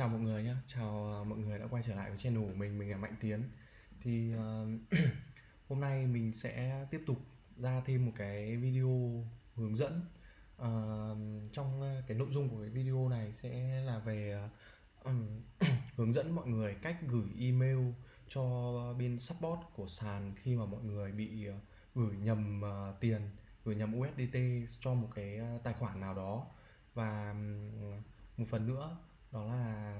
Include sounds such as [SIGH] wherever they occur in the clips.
chào mọi người nhé, chào à, mọi người đã quay trở lại với channel của mình, mình là Mạnh Tiến. Thì uh, [CLEARS THROAT] hôm nay mình sẽ tiếp tục ra thêm một cái video hướng dẫn. Uh, Trong cái nội dung của cái video này sẽ là về uh, [CLEARS THROAT] hướng dẫn mọi người cách gửi email cho bên support của sàn khi mà mọi người bị uh, gửi nhầm uh, tiền, gửi nhầm USDT cho một cái tài khoản nào đó. Và um, một phần nữa đó là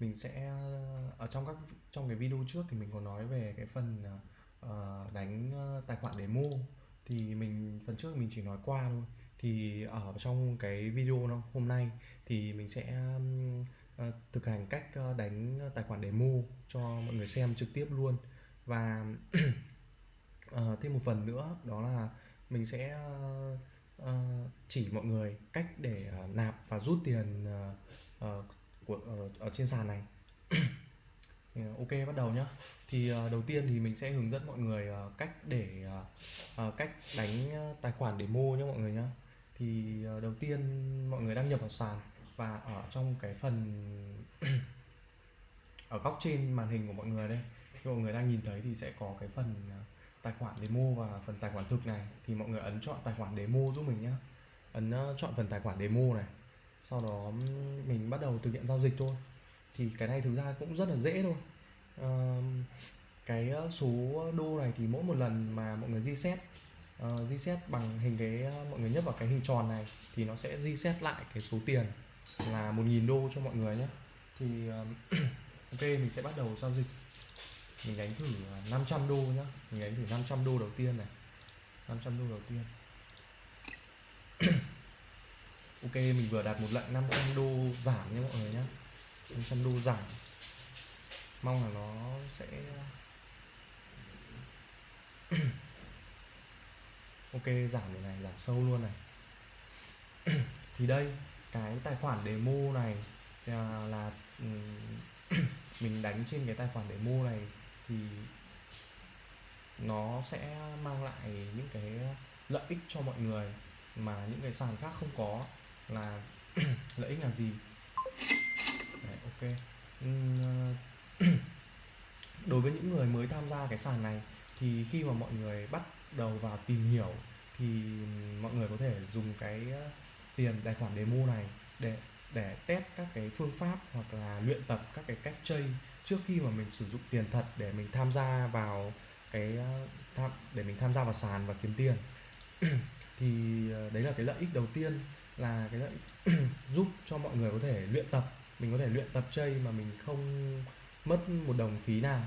mình sẽ ờ, ở trong các trong cái video trước thì mình có nói về cái phần uh, đánh tài khoản demo thì mình phần trước mình chỉ nói qua thôi. Thì ở trong cái video nó hôm nay thì mình sẽ uh, thực hành cách đánh tài khoản demo cho mọi người xem trực tiếp luôn. Và uh, [CLEARS THROAT] thêm một phần nữa đó là mình sẽ uh, chỉ mọi người cách để uh, nạp và rút tiền uh, của uh, ở trên sàn này. [CLEARS THROAT] Ờ, ok bắt đầu nhá. Thì đầu tiên thì mình sẽ hướng dẫn mọi người cách để cách đánh tài khoản để mua nhé mọi người nhá. Thì đầu tiên mọi người đăng nhập vào sàn và ở trong cái phần [CLEARS THROAT] ở góc trên màn hình của mọi người đây khi mọi người đang nhìn thấy thì sẽ có cái phần tài khoản để mua và phần tài khoản thực này. Thì mọi người ấn chọn tài khoản để mua giúp mình nhá. ấn chọn phần tài khoản để mua này sau đó mình bắt đầu thực hiện giao dịch thôi. Thì cái này thực ra cũng rất là dễ thôi. À, cái ờ, số đô này thì mỗi một lần mà mọi người reset uh, reset bằng hình cái ờ, mọi người nhấp vào cái hình tròn này thì nó sẽ reset lại cái số tiền là 1.000 đô cho mọi người nhé. Thì uh, [CLEARS THROAT] ok mình sẽ bắt đầu giao dịch. Mình đánh thử 500 đô nhá. Mình đánh thử 500 đô đầu tiên này. 500 đô đầu tiên ok mình vừa đặt một lệnh 500 đô giảm nha mọi người nhé. 500 đô giảm. Mong là nó sẽ [CLEARS THROAT] ok giảm điều này giảm sâu luôn này. [CLEARS THROAT] Thì đây cái tài khoản demo này à, là, là [CLEARS THROAT] mình đánh trên cái tài khoản demo này thì nó sẽ mang lại những cái lợi ích cho mọi người mà những cái sàn khác không có là [CLEARS THROAT] lợi ích là gì? Đấy, ok. Ờ, [CLEARS THROAT] đối với những người mới tham gia cái sàn này thì khi mà mọi người bắt đầu vào tìm hiểu thì mọi người có thể dùng cái ờ, tiền tài khoản demo này để để test các cái phương pháp hoặc là luyện tập các cái cách chơi trước khi mà mình sử dụng tiền thật để mình tham gia vào cái ờ, tham để mình tham gia vào sàn và kiếm tiền. [CLEARS THROAT] Thì đấy là cái lợi ích đầu tiên là cái [CLEARS THROAT] giúp cho mọi người có thể luyện tập. Mình có thể luyện tập chơi mà mình không mất một đồng phí nào.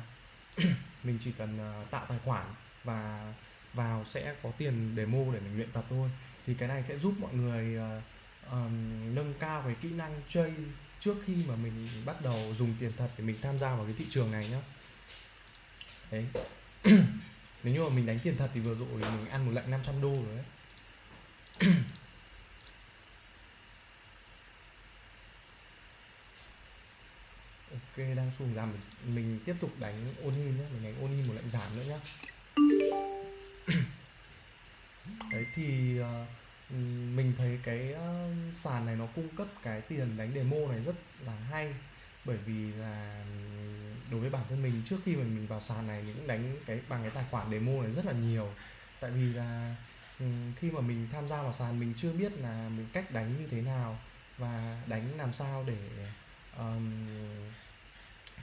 [CLEARS THROAT] Mình chỉ cần uh, tạo tài khoản và vào sẽ có tiền demo để mình luyện tập thôi. Thì cái này sẽ giúp mọi người uh, um, nâng cao cái kỹ năng chơi trước khi mà mình bắt đầu dùng tiền thật để mình tham gia vào cái thị trường này nhá. Đấy. [CLEARS THROAT] Nếu như mà mình đánh tiền thật thì vừa rồi mình ăn một lệnh 500 đô rồi đấy. Ok đang xuống giảm mình, mình tiếp tục đánh onin nhé mình đánh onin một lệnh giảm nữa nhá. [CLEARS THROAT] Đấy thì uh, mình thấy cái uh, sàn này nó cung cấp cái tiền đánh demo này rất là hay. Bởi vì là đối với bản thân mình trước khi mình mình vào sàn này mình cũng đánh cái bằng cái tài khoản demo này rất là nhiều. Tại vì là khi mà mình tham gia vào sàn mình chưa biết là mình cách đánh như thế nào và đánh làm sao để um,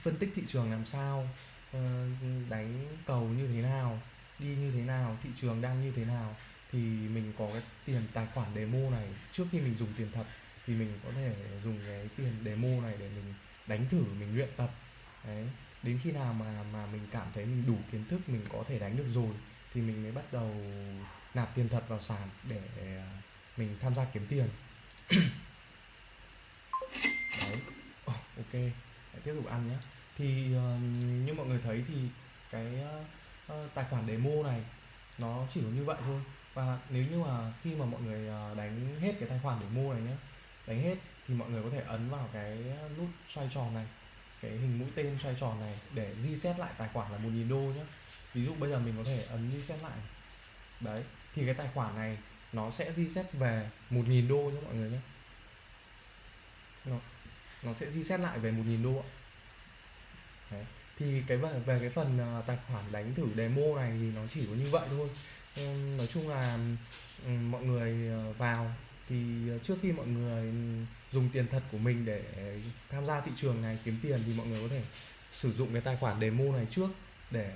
phân tích thị trường làm sao ờ, đánh cầu như thế nào đi như thế nào thị trường đang như thế nào thì mình có cái tiền tài khoản demo này. Trước khi mình dùng tiền thật thì mình có thể dùng cái tiền demo này để mình đánh thử mình luyện tập. Đấy đến khi nào mà mà mình cảm thấy mình đủ kiến thức mình có thể đánh được rồi thì mình mới bắt đầu nạp tiền thật vào sàn để à, mình tham gia kiếm tiền. [COUGHS] Đấy. Oh, ok tiếp tục ăn nhé. Thì uh, như mọi người thấy thì cái uh, tài khoản demo này nó chỉ có như vậy thôi. Và nếu như mà khi mà mọi người ờ, đánh hết cái tài khoản demo này nhé đánh hết thì mọi người có thể ấn vào cái nút xoay tròn này cái hình mũi tên xoay tròn này để reset lại tài khoản là 1.000 đô nhé. Ví dụ bây giờ mình có thể ấn reset lại. Đấy thì cái tài khoản này nó sẽ reset về 1.000 đô nhé mọi người nhé nó sẽ reset lại về 1.000 đô ạ. Đấy. thì cái về, về cái phần à, tài khoản đánh thử demo này thì nó chỉ có như vậy thôi. Nói chung là mọi người à, vào thì trước khi mọi người dùng tiền thật của mình để tham gia thị trường này kiếm tiền thì mọi người có thể sử dụng cái tài khoản demo này trước để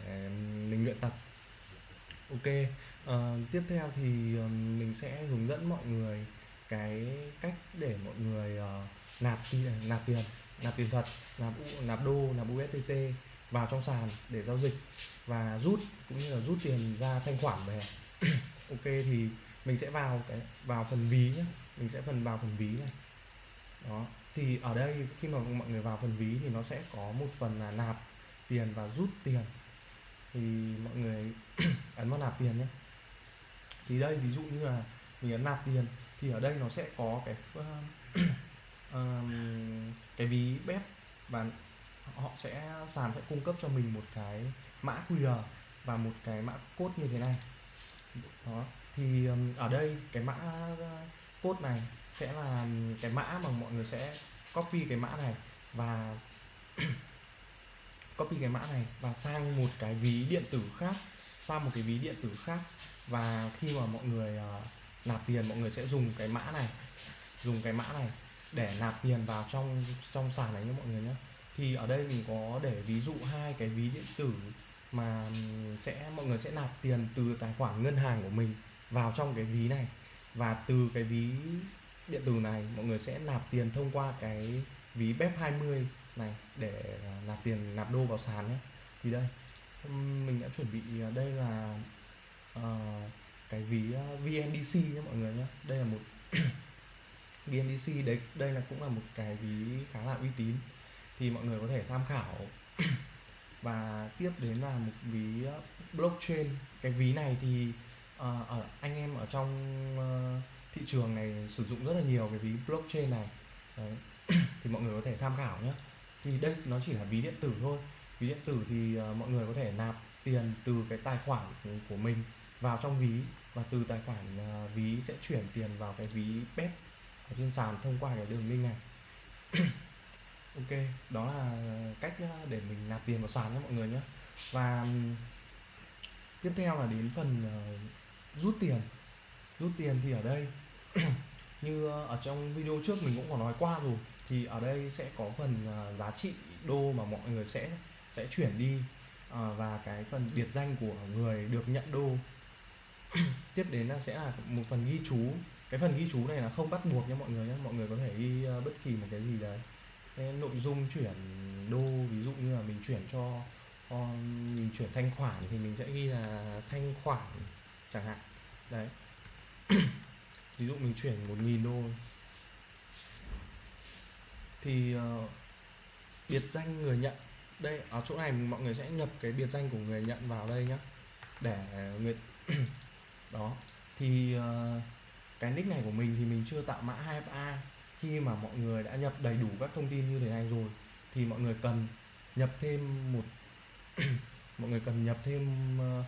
mình luyện tập. Ok. Uh, tiếp theo thì mình sẽ hướng dẫn mọi người cái cách để mọi người uh, nạp tiền ờ, nạp tiền nạp tiền thật nạp nạp đô nạp USDT vào trong sàn để giao dịch và rút cũng như là rút tiền ra thanh khoản về. [CLEARS THROAT] Ok thì mình sẽ vào cái vào phần ví nhé mình sẽ phần vào phần ví này. Đó thì ở đây khi mà mọi người vào phần ví thì nó sẽ có một phần là nạp tiền và rút tiền. Thì mọi người [CLEARS THROAT] ấn vào nạp tiền nhé. Thì đây ví dụ như là mình ấn nạp tiền thì ở đây nó sẽ có cái um, [CLEARS THROAT] cái ví bếp và họ sẽ sàn sẽ cung cấp cho mình một cái mã QR và một cái mã code như thế này. Đó thì um, ở đây cái mã ờ, code này sẽ là cái mã mà mọi người sẽ copy cái mã này và [CLEARS THROAT] copy cái mã này và sang một cái ví điện tử khác sang một cái ví điện tử khác. Và khi mà mọi người uh, nạp tiền mọi người sẽ dùng cái mã này dùng cái mã này để nạp tiền vào trong trong sàn này nhé mọi người nhé. Thì ở đây mình có để ví dụ hai cái ví điện tử mà sẽ mọi người sẽ nạp tiền từ tài khoản ngân hàng của mình vào trong cái ví này. Và từ cái ví điện tử này mọi người sẽ nạp tiền thông qua cái ví BEP 20 này để nạp tiền nạp đô vào sàn nhé. Thì đây mình đã chuẩn bị à, đây là uh, cái ví ờ, VNDC nhé mọi người nhé đây là một [CLEARS THROAT] VNDC đấy đây là cũng là một cái ví khá là uy tín. Thì mọi người có thể tham khảo. [CLEARS THROAT] Và tiếp đến là một ví ờ, blockchain. Cái ví này thì uh, ở anh em ở trong uh, thị trường này sử dụng rất là nhiều cái ví blockchain này. Đấy. [CLEARS THROAT] thì mọi người có thể tham khảo nhé thì đây nó chỉ là ví điện tử thôi. Ví điện tử thì uh, mọi người có thể nạp tiền từ cái tài khoản của mình vào trong ví và từ tài khoản uh, ví sẽ chuyển tiền vào cái ví bet ở trên sàn thông qua cái đường link này. [CLEARS THROAT] Ok đó là cách ờ, để mình nạp tiền vào sàn nhé mọi người nhé. Và tiếp theo là đến phần uh, rút tiền. Rút tiền thì ở đây [CLEARS THROAT] như ở trong video trước mình cũng có nói qua rồi thì ở đây sẽ có phần uh, giá trị đô mà mọi người sẽ sẽ chuyển đi uh, và cái phần biệt danh của người được nhận đô. [COUGHS] tiếp đến là sẽ là một phần ghi chú. Cái phần ghi chú này là không bắt buộc nha mọi người nhé mọi người có thể ghi uh, bất kỳ một cái gì đấy. Cái nội dung chuyển đô ví dụ như là mình chuyển cho ờ, mình chuyển thanh khoản thì mình sẽ ghi là thanh khoản chẳng hạn. Đấy. [COUGHS] Ví dụ mình chuyển một nghìn đô. Thì uh, biệt danh người nhận. Đây ở chỗ này mọi người sẽ nhập cái biệt danh của người nhận vào đây nhé để người đó. Thì uh, cái nick này của mình thì mình chưa tạo mã 2FA khi mà mọi người đã nhập đầy đủ các thông tin như thế này rồi thì mọi người cần nhập thêm một [CLEARS THROAT] mọi người cần nhập thêm uh,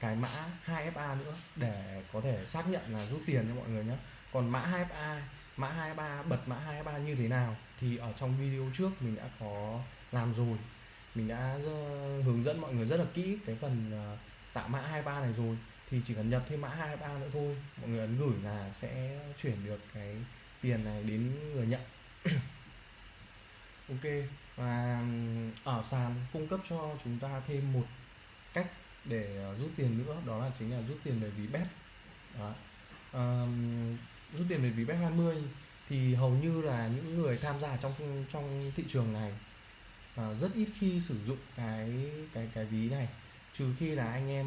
cái mã 2FA nữa để có thể xác nhận là rút tiền cho mọi người nhé. Còn mã 2FA mã 23 bật mã 23 như thế nào thì ở trong video trước mình đã có làm rồi. Mình đã ờ, hướng dẫn mọi người rất là kỹ cái phần tạo mã 23 này rồi thì chỉ cần nhập thêm mã 23 nữa thôi. Mọi người ấn gửi là sẽ chuyển được cái tiền này đến người nhận. [COUGHS] Ok. Và ở sàn cung cấp cho chúng ta thêm một cách để ờ, rút tiền nữa đó là chính là rút tiền về ví bếp đó. Um, rút tiền về ví bếp 20 thì hầu như là những người tham gia trong trong thị trường này uh, rất ít khi sử dụng cái cái cái ví này. Trừ khi là anh em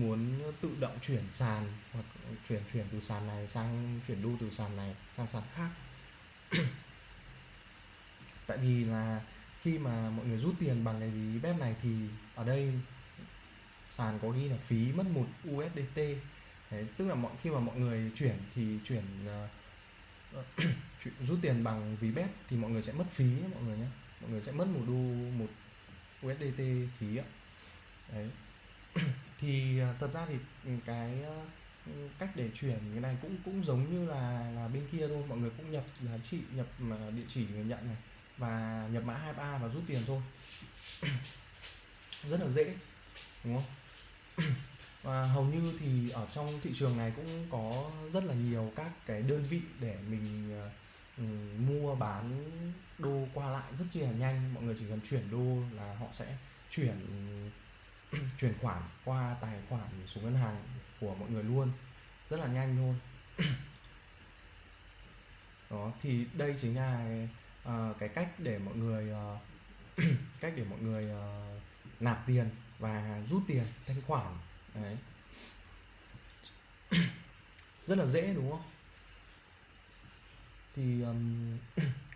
muốn tự động chuyển sàn hoặc chuyển chuyển từ sàn này sang chuyển đô từ sàn này sang sàn khác. [CLEARS THROAT] Tại vì là khi mà mọi người rút tiền bằng cái ví bếp này thì ở đây sàn có ghi là phí mất một USDT Đấy, tức là mọi khi mà mọi người chuyển thì chuyển [CLEARS THROAT] uh, rút tiền bằng ví bếp thì mọi người sẽ mất phí nhé, mọi người nhé. Mọi người sẽ mất một đô một USDT phí ạ. Đấy. [COUGHS] thì à, thật ra thì ừ, cái ờ, ừ, cách để chuyển cái này cũng cũng giống như là là bên kia thôi. Mọi người cũng nhập giá trị nhập à, địa chỉ người nhận này và nhập mã 2 ba và rút tiền thôi. [COUGHS] Rất là dễ, đúng không? [COUGHS] Và hầu như thì ở trong thị trường này cũng có rất là nhiều các cái đơn vị để mình ờ, ừ, mua bán đô qua lại rất chi là nhanh. Mọi người chỉ cần chuyển đô là họ sẽ chuyển [CLEARS THROAT] chuyển khoản qua tài khoản số ngân hàng của mọi người luôn. Rất là nhanh luôn [CLEARS THROAT] đó thì đây chính là uh, cái cách để mọi người uh, [CLEARS THROAT] cách để mọi người uh, nạp tiền và rút tiền thanh khoản. Đấy. Rất là dễ đúng không? Thì um,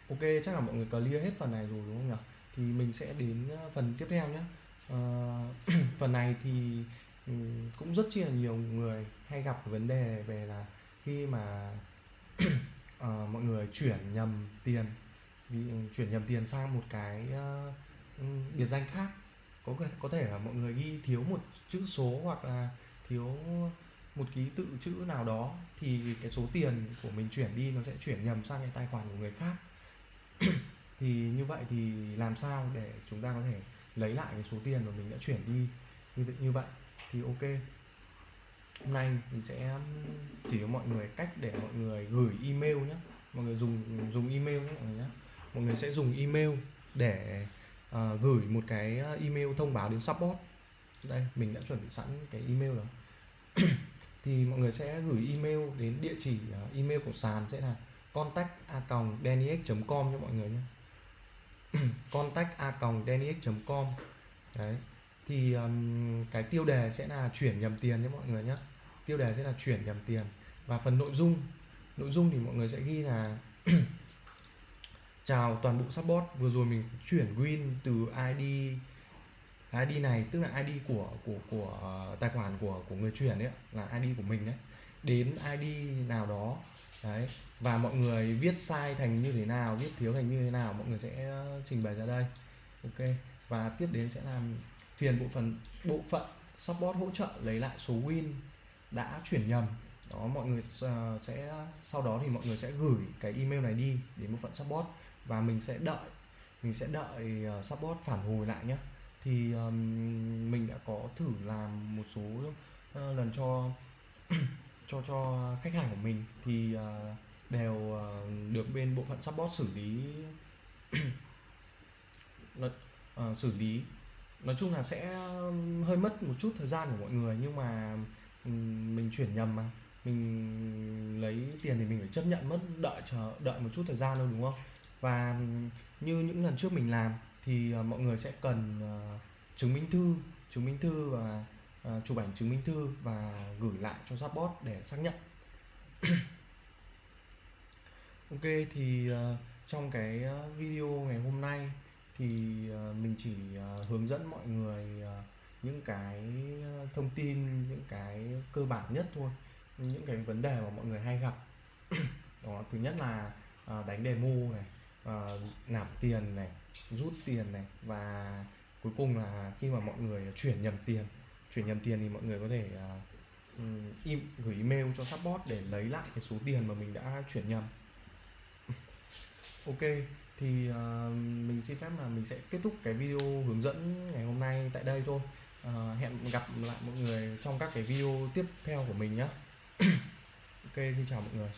ok chắc là mọi người clear hết phần này rồi đúng không nhỉ? Thì mình sẽ đến phần tiếp theo nhé Ờ, [CLEARS THROAT] phần này thì um, cũng rất chi là nhiều người hay gặp vấn đề về là khi mà uh, [CLEARS THROAT] mọi người chuyển nhầm tiền chuyển nhầm tiền sang một cái uh, biệt danh khác. Có có thể là mọi người ghi thiếu một chữ số hoặc là thiếu một ký tự chữ nào đó thì cái số tiền của mình chuyển đi nó sẽ chuyển nhầm sang cái tài khoản của người khác. [CLEARS THROAT] Thì như vậy thì làm sao để chúng ta có thể lấy lại cái số tiền mà mình đã chuyển đi như như vậy thì ok. Hôm nay mình sẽ chỉ cho mọi người cách để mọi người gửi email nhé mọi người dùng dùng email nhé mọi người nhé mọi người sẽ dùng email để uh, gửi một cái ờ, email thông báo đến support. Đây mình đã chuẩn bị sẵn cái email rồi. [COUGHS] Thì mọi người sẽ gửi email đến địa chỉ uh, email của sàn sẽ là contact a com cho mọi người nhé [CLEARS THROAT] contact a com. Đấy. Thì um, cái tiêu đề sẽ là chuyển nhầm tiền nhé mọi người nhé. Tiêu đề sẽ là chuyển nhầm tiền. Và phần nội dung nội dung thì mọi người sẽ ghi là [CLEARS THROAT] chào toàn bộ support. Vừa rồi mình chuyển win từ ID ID này tức là ID của của của ờ, tài khoản của của người chuyển đấy là ID của mình đấy. Đến ID nào đó đấy. Và mọi người viết sai thành như thế nào viết thiếu thành như thế nào mọi người sẽ ờ, trình bày ra đây. Ok. Và tiếp đến sẽ làm phiền bộ phận bộ phận support hỗ trợ lấy lại số win đã chuyển nhầm. Đó mọi người ờ, sẽ sau đó thì mọi người sẽ gửi cái email này đi đến bộ phận support và mình sẽ đợi mình sẽ đợi ờ, support phản hồi lại nhé thì um, mình đã có thử làm một số uh, lần cho [CLEARS THROAT] cho cho khách hàng của mình thì uh, đều uh, được bên bộ phận support xử lý. [CLEARS THROAT] Uh, xử lý. Nói chung là sẽ hơi mất một chút thời gian của mọi người nhưng mà um, mình chuyển nhầm mà. Mình lấy tiền thì mình phải chấp nhận mất đợi chờ đợi một chút thời gian thôi đúng không? Và như những lần trước mình làm thì uh, mọi người sẽ cần uh, chứng minh thư chứng minh thư và uh, Ờ, chụp ảnh chứng minh thư và gửi lại cho support để xác nhận. [CLEARS THROAT] Ok, thì ờ, trong cái ờ, video ngày hôm nay thì mình chỉ hướng dẫn mọi người những cái thông tin, những cái cơ bản nhất thôi, những cái vấn đề mà mọi người hay gặp. [CLEARS THROAT] Đó, thứ nhất là đánh demo này nạp tiền này, rút tiền này và cuối cùng là khi mà mọi người chuyển nhầm tiền chuyển nhầm tiền thì mọi người có thể uh, im, gửi email cho support để lấy lại cái số tiền mà mình đã chuyển nhầm. Ok thì uh, mình xin phép là mình sẽ kết thúc cái video hướng dẫn ngày hôm nay tại đây thôi. Uh, hẹn gặp lại mọi người trong các cái video tiếp theo của mình nhé [COUGHS] ok xin chào mọi người.